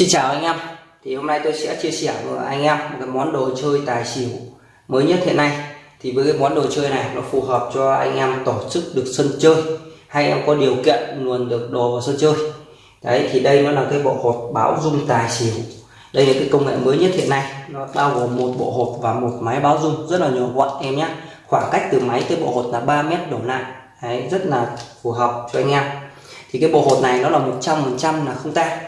Xin chào anh em. Thì hôm nay tôi sẽ chia sẻ với anh em một cái món đồ chơi tài xỉu mới nhất hiện nay. Thì với cái món đồ chơi này nó phù hợp cho anh em tổ chức được sân chơi hay em có điều kiện luôn được đồ vào sân chơi. Đấy thì đây nó là cái bộ hộp báo dung tài xỉu. Đây là cái công nghệ mới nhất hiện nay. Nó bao gồm một bộ hộp và một máy báo dung rất là nhỏ gọn em nhé. Khoảng cách từ máy tới bộ hột là 3 mét đổ lại. Đấy, rất là phù hợp cho anh em. Thì cái bộ hột này nó là 100% là không tan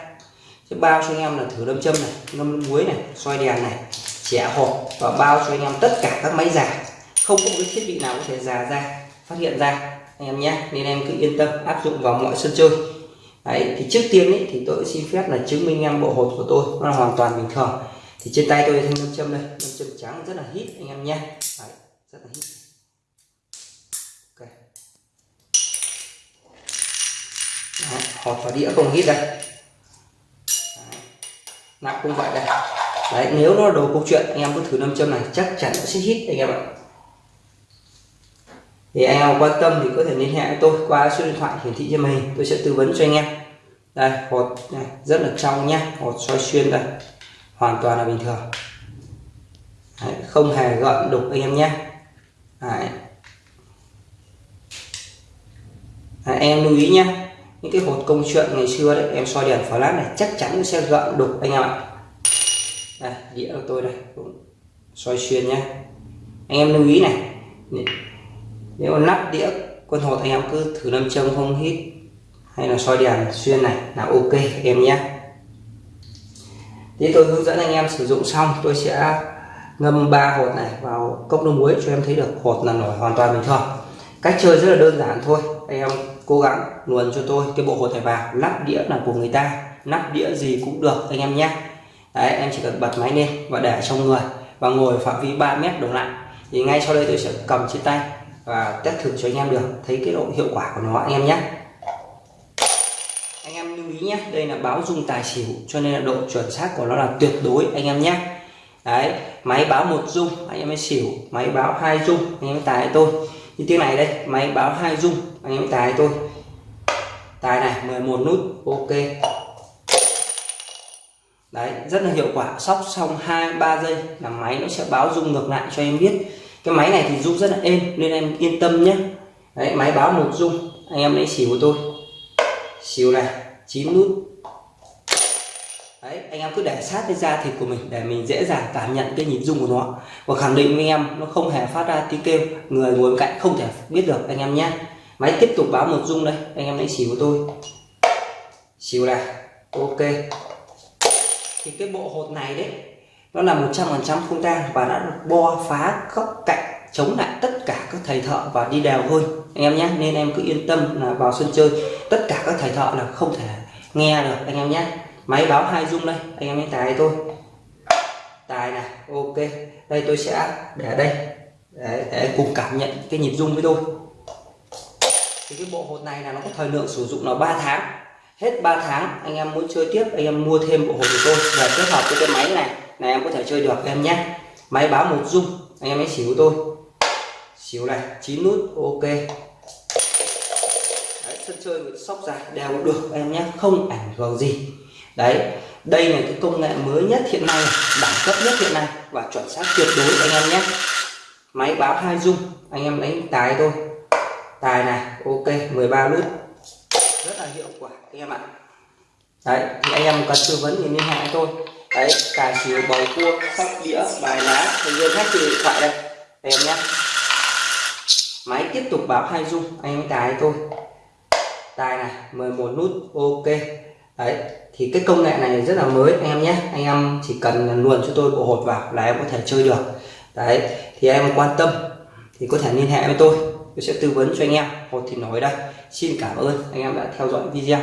sẽ bao cho anh em là thử đâm châm này ngâm muối này xoay đèn này trẻ hộp và bao cho anh em tất cả các máy giả không có một cái thiết bị nào có thể già ra phát hiện ra anh em nhé. Nên em cứ yên tâm áp dụng vào mọi sân chơi. Đấy, thì trước tiên ấy, thì tôi xin phép là chứng minh em bộ hột của tôi nó là hoàn toàn bình thường. Thì trên tay tôi thanh nâm châm đây nâm châm trắng rất là hít anh em nhé. Đấy, rất là hít. Ok. Đấy, hột và đĩa không hít đây nặng cũng vậy đây. Đấy nếu nó đồ câu chuyện anh em cứ thử nam châm này chắc chắn sẽ hít anh em ạ. Thì anh em quan tâm thì có thể liên hệ với tôi qua số điện thoại hiển thị trên màn hình tôi sẽ tư vấn cho anh em. Đây hột này rất là trong nhá hột soi xuyên đây hoàn toàn là bình thường. Đấy, không hề gợn đục anh em nhé đấy. Đấy, em lưu ý nhé những cái hột công chuyện ngày xưa đấy, em soi đèn flash này, chắc chắn sẽ gợn đục anh em ạ. Đây, đĩa của tôi đây, cũng soi xuyên nhé anh em lưu ý này nếu lắp nắp đĩa quân hột anh em cứ thử lâm châm không hít, hay là soi đèn xuyên này là ok em nhé thì tôi hướng dẫn anh em sử dụng xong, tôi sẽ ngâm ba hột này vào cốc nước muối cho em thấy được hột là nổi hoàn toàn bình thường. Cách chơi rất là đơn giản thôi, anh em cố gắng luồn cho tôi cái bộ hồ thẻ vào lắp đĩa là của người ta nắp đĩa gì cũng được anh em nhé. Đấy, em chỉ cần bật máy lên và để trong người và ngồi phạm vi 3 mét đổ lại. Thì ngay sau đây tôi sẽ cầm trên tay và test thử cho anh em được, thấy cái độ hiệu quả của nó, anh em nhé. Anh em lưu ý nhé, đây là báo dung tài xỉu, cho nên là độ chuẩn xác của nó là tuyệt đối, anh em nhé. Đấy, máy báo một dung, anh em mới xỉu, máy báo hai dung, anh em tài tôi như tiếng này đây, máy báo hai dung, anh em tài tôi tài này 11 nút, ok. Đấy, rất là hiệu quả. Sóc xong hai, ba giây là máy nó sẽ báo dung ngược lại cho em biết. Cái máy này thì rung rất là êm, nên em yên tâm nhé. Đấy, máy báo một rung anh em lấy xỉu của tôi. Xỉu này 9 nút đấy, anh em cứ để sát cái da thịt của mình để mình dễ dàng cảm nhận cái nhịp rung của nó. Và khẳng định với em, nó không hề phát ra tiếng kêu. Người ngồi bên cạnh không thể biết được, anh em nhé. Máy tiếp tục báo một rung đây, anh em lấy xỉu của tôi. Xỉu này, ok. Thì cái bộ hột này đấy, nó là 100% không tang và đã được bo phá các cạnh, chống lại tất cả các thầy thợ và đi đèo hơn. Anh em nhé, nên em cứ yên tâm là vào sân chơi, tất cả các thầy thợ là không thể nghe được, anh em nhé máy báo hai dung đây anh em hãy tài tôi tài này ok. Đây tôi sẽ để đây. Để, để cùng cảm nhận cái nhịp dung với tôi thì cái bộ hột này là nó có thời lượng sử dụng là 3 tháng. Hết 3 tháng anh em muốn chơi tiếp anh em mua thêm bộ hột của tôi và kết hợp với cái máy này này em có thể chơi được em nhé. Máy báo một dung anh em hãy xỉu tôi xỉu này 9 nút ok. Đấy, sân chơi sóc dài đều được em nhé. Không ảnh hưởng gì đấy, đây là cái công nghệ mới nhất hiện nay, đẳng cấp nhất hiện nay và chuẩn xác tuyệt đối anh em nhé. Máy báo hai dung anh em đánh tài tôi tài này, ok 13 nút rất là hiệu quả, anh em ạ. Đấy, thì anh em cần tư vấn thì liên hệ tôi. Đấy, tài xỉu, bầu cua, sóc đĩa, bài lá thành viên khách từ điện thoại đây. Anh em nhé. Máy tiếp tục báo hai dung anh em tài tôi tài này 11 nút, ok đấy, thì cái công nghệ này rất là mới, anh em nhé. Anh em chỉ cần luồn cho tôi bộ hột vào là em có thể chơi được. Đấy, thì em quan tâm, thì có thể liên hệ với tôi. Tôi sẽ tư vấn cho anh em. Hột thì nói đây. Xin cảm ơn, anh em đã theo dõi video.